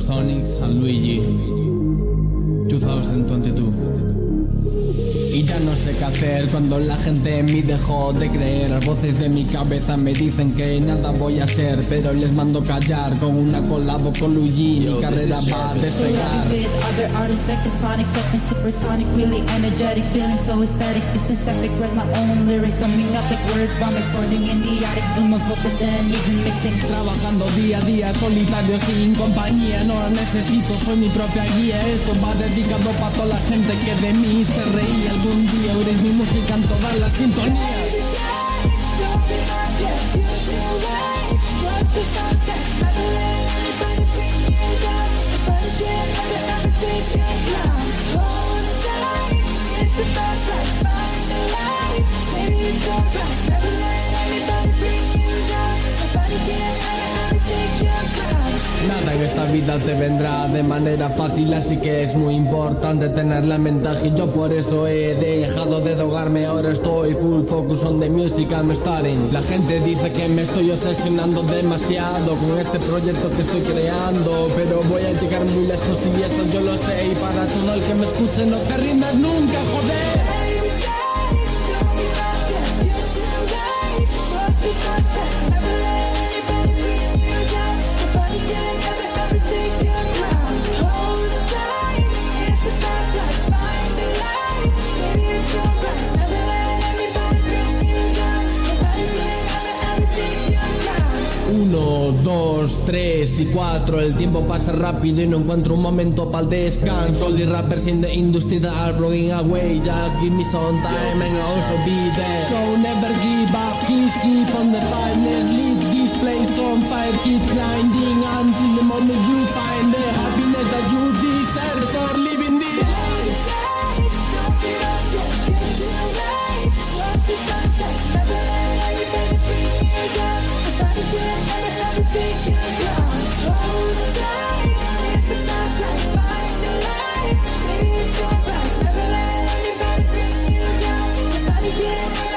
Supersonics and Luigi. 2022 y ya no sé qué hacer cuando la gente en mí dejó de creer. Las voces de mi cabeza me dicen que nada voy a ser Pero les mando callar con una colabo con Luigi Mi carrera va a despegar. Other artists like the sonic, something supersonic, really energetic, feeling so aesthetic. This is epic, write my own lyric, coming up like word vomit, recording in the attic, do my focus and even mixing. Trabajando día a día, solitario, sin compañía No la necesito, soy mi propia guía. Esto va dedicado para toda la gente que de mí se reía Algún día oiréis mi música en todas las sintonías vida te vendrá de manera fácil, así que es muy importante tener la ventaja y yo por eso he dejado de drogarme, ahora estoy full focus on the music I'm starting. La gente dice que me estoy obsesionando demasiado con este proyecto que estoy creando, pero voy a llegar muy lejos y eso yo lo sé y para todo el que me escuche no te rindas nunca, joder. Uno, dos, tres y cuatro. El tiempo pasa rápido y no encuentro un momento para el descanso. All the rappers in the industry that are blowing away Just give me some time and I'll also be there. So never give up, please keep on the fight lead this place on fire Keep grinding until the moment you find the happiness that you deserve For living this life. Yeah.